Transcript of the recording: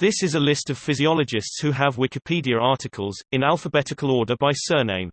This is a list of physiologists who have Wikipedia articles, in alphabetical order by surname.